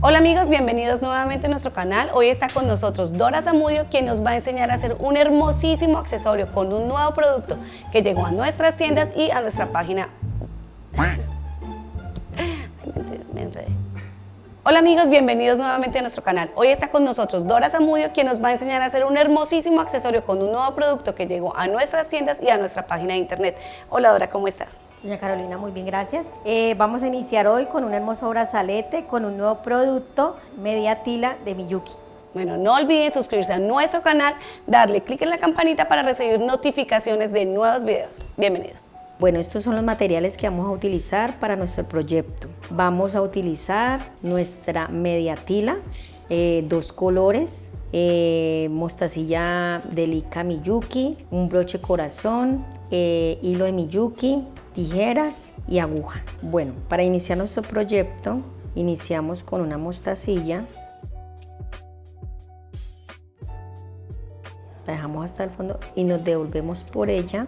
Hola amigos, bienvenidos nuevamente a nuestro canal. Hoy está con nosotros Dora Zamudio, quien nos va a enseñar a hacer un hermosísimo accesorio con un nuevo producto que llegó a nuestras tiendas y a nuestra página. Ay, me enredé. Hola amigos, bienvenidos nuevamente a nuestro canal. Hoy está con nosotros Dora Zamudio, quien nos va a enseñar a hacer un hermosísimo accesorio con un nuevo producto que llegó a nuestras tiendas y a nuestra página de internet. Hola Dora, ¿cómo estás? Doña Carolina, muy bien, gracias. Eh, vamos a iniciar hoy con un hermoso brazalete, con un nuevo producto, media tila de Miyuki. Bueno, no olviden suscribirse a nuestro canal, darle clic en la campanita para recibir notificaciones de nuevos videos. Bienvenidos. Bueno, estos son los materiales que vamos a utilizar para nuestro proyecto. Vamos a utilizar nuestra media tila, eh, dos colores, eh, mostacilla de Lika Miyuki, un broche corazón, eh, hilo de Miyuki, tijeras y aguja. Bueno, para iniciar nuestro proyecto, iniciamos con una mostacilla. La dejamos hasta el fondo y nos devolvemos por ella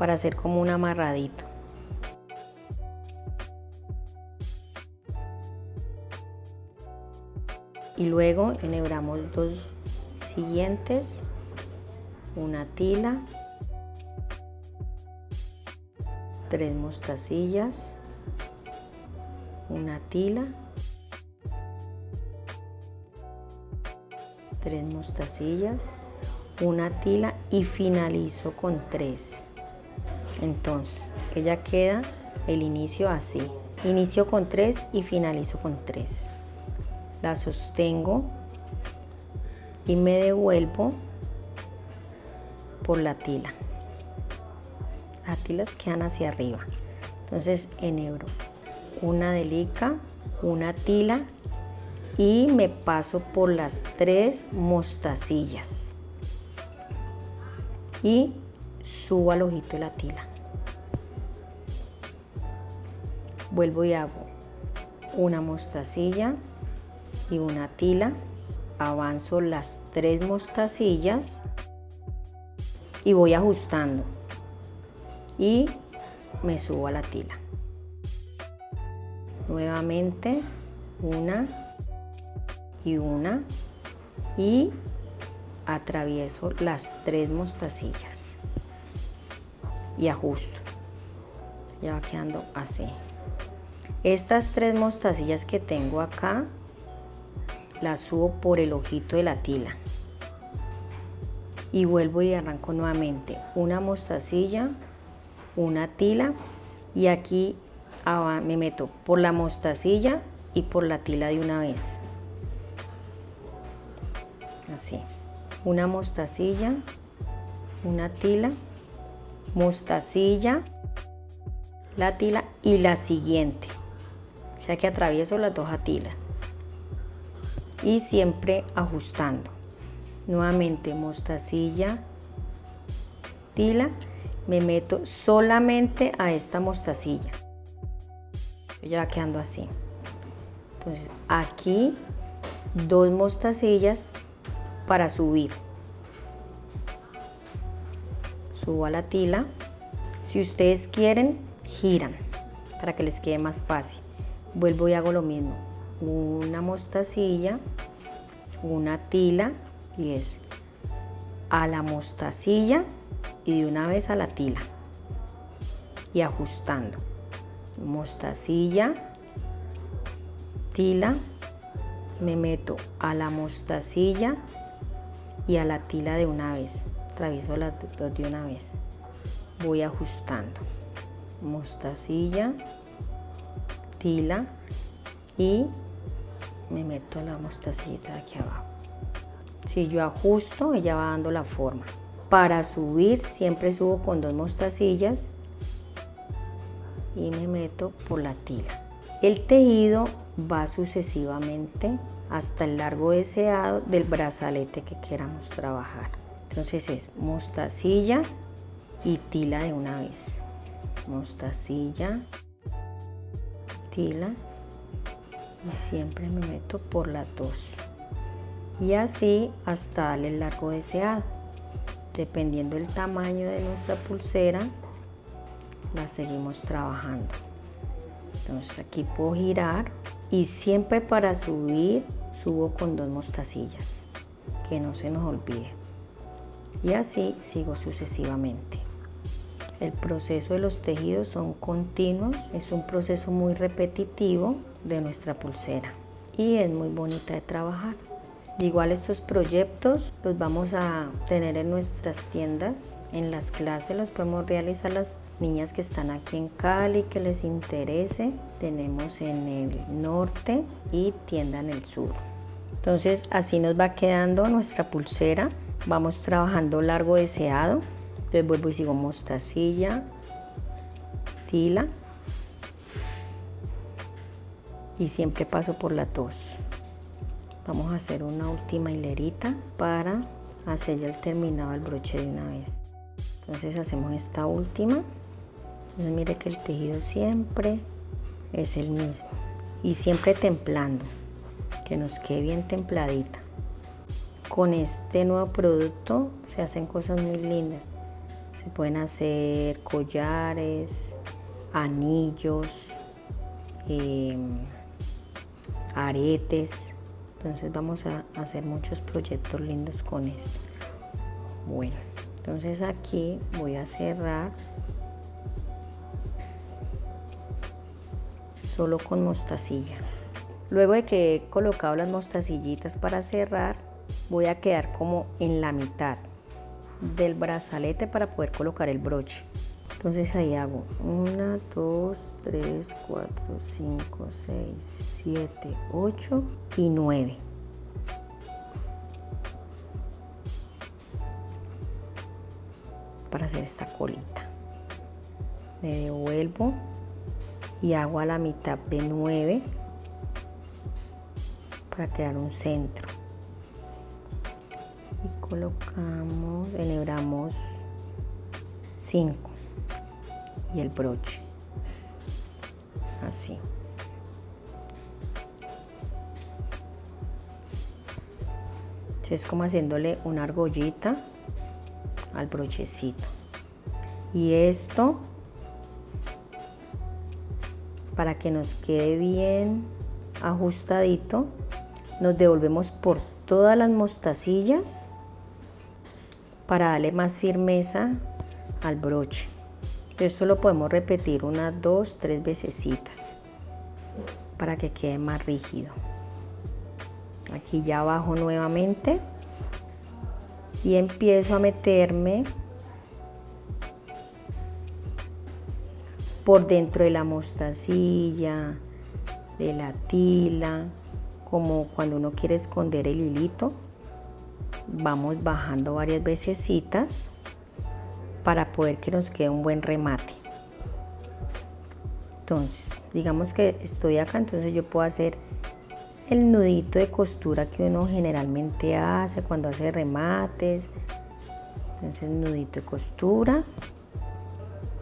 para hacer como un amarradito. Y luego enhebramos dos siguientes, una tila, tres mostacillas, una tila, tres mostacillas, una tila y finalizo con tres. Entonces, ella queda el inicio así. Inicio con 3 y finalizo con 3. La sostengo y me devuelvo por la tila. Las tilas quedan hacia arriba. Entonces enhebro una delica, una tila y me paso por las tres mostacillas. Y subo al ojito de la tila. Vuelvo y hago una mostacilla y una tila. Avanzo las tres mostacillas y voy ajustando. Y me subo a la tila. Nuevamente una y una y atravieso las tres mostacillas y ajusto. Ya va quedando así. Estas tres mostacillas que tengo acá, las subo por el ojito de la tila. Y vuelvo y arranco nuevamente. Una mostacilla, una tila y aquí me meto por la mostacilla y por la tila de una vez. Así. Una mostacilla, una tila mostacilla, la tila y la siguiente. O sea que atravieso las dos atilas. Y siempre ajustando. Nuevamente mostacilla, tila, me meto solamente a esta mostacilla. Ya va quedando así. Entonces aquí dos mostacillas para subir a la tila. Si ustedes quieren, giran para que les quede más fácil. Vuelvo y hago lo mismo. Una mostacilla, una tila y es a la mostacilla y de una vez a la tila. Y ajustando. Mostacilla, tila, me meto a la mostacilla y a la tila de una vez atravieso las dos de una vez. Voy ajustando mostacilla tila y me meto la mostacillita de aquí abajo. Si yo ajusto ella va dando la forma. Para subir siempre subo con dos mostacillas y me meto por la tila. El tejido va sucesivamente hasta el largo deseado del brazalete que queramos trabajar entonces es mostacilla y tila de una vez. Mostacilla, tila y siempre me meto por la dos. Y así hasta darle el largo deseado. Dependiendo del tamaño de nuestra pulsera, la seguimos trabajando. Entonces aquí puedo girar Y siempre para subir, subo con dos mostacillas, que no se nos olvide. Y así sigo sucesivamente. El proceso de los tejidos son continuos, es un proceso muy repetitivo de nuestra pulsera y es muy bonita de trabajar. Igual estos proyectos los vamos a tener en nuestras tiendas, en las clases los podemos realizar las niñas que están aquí en Cali, que les interese. Tenemos en el norte y tienda en el sur. Entonces así nos va quedando nuestra pulsera. Vamos trabajando largo deseado. Entonces vuelvo y sigo mostacilla, tila. Y siempre paso por la tos. Vamos a hacer una última hilerita para hacer ya el terminado del broche de una vez. Entonces hacemos esta última. Entonces mire que el tejido siempre es el mismo. Y siempre templando. Que nos quede bien templadita con este nuevo producto se hacen cosas muy lindas. Se pueden hacer collares anillos eh, aretes. Entonces vamos a hacer muchos proyectos lindos con esto. Bueno entonces aquí voy a cerrar solo con mostacilla. Luego de que he colocado las mostacillitas para cerrar voy a quedar como en la mitad del brazalete para poder colocar el broche entonces ahí hago 1, 2, 3, 4, 5, 6, 7, 8 y 9. Para hacer esta colita. Me devuelvo y hago a la mitad de 9 para crear un centro. Colocamos, enhebramos 5 y el broche. Así. Es como haciéndole una argollita al brochecito. Y esto para que nos quede bien ajustadito nos devolvemos por todas las mostacillas para darle más firmeza al broche esto lo podemos repetir unas dos, tres veces para que quede más rígido. Aquí ya bajo nuevamente y empiezo a meterme por dentro de la mostacilla, de la tila, como cuando uno quiere esconder el hilito. Vamos bajando varias veces para poder que nos quede un buen remate. Entonces, digamos que estoy acá, entonces yo puedo hacer el nudito de costura que uno generalmente hace cuando hace remates. Entonces, nudito de costura.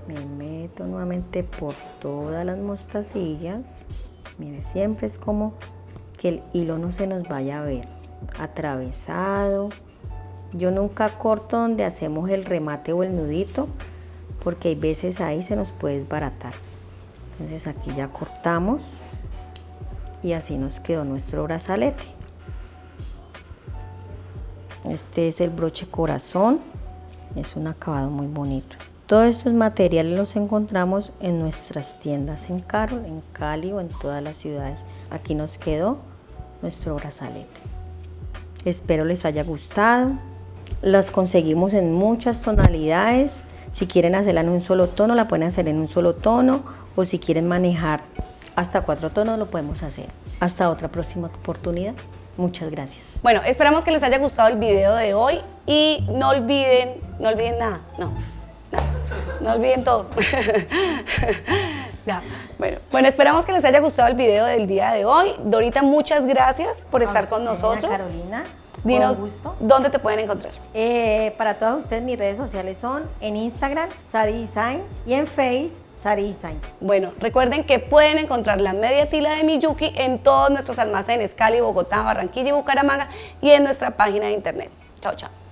Me meto nuevamente por todas las mostacillas. Mire, siempre es como que el hilo no se nos vaya a ver atravesado yo nunca corto donde hacemos el remate o el nudito porque hay veces ahí se nos puede desbaratar. Entonces aquí ya cortamos y así nos quedó nuestro brazalete. Este es el broche corazón, es un acabado muy bonito. Todos estos materiales los encontramos en nuestras tiendas en Carol, en Cali o en todas las ciudades. Aquí nos quedó nuestro brazalete. Espero les haya gustado. Las conseguimos en muchas tonalidades. Si quieren hacerla en un solo tono, la pueden hacer en un solo tono. O si quieren manejar hasta cuatro tonos, lo podemos hacer. Hasta otra próxima oportunidad. Muchas gracias. Bueno, esperamos que les haya gustado el video de hoy y no olviden, no olviden nada, no, no, no olviden todo. ya, bueno, bueno, esperamos que les haya gustado el video del día de hoy. Dorita, muchas gracias por estar con nosotros. Carolina. Dinos dónde te pueden encontrar. Eh, para todas ustedes mis redes sociales son en Instagram Sari Design y en Face Sari Design. Bueno, recuerden que pueden encontrar la media tila de Miyuki en todos nuestros almacenes Cali, Bogotá, Barranquilla y Bucaramanga y en nuestra página de internet. Chao, chao.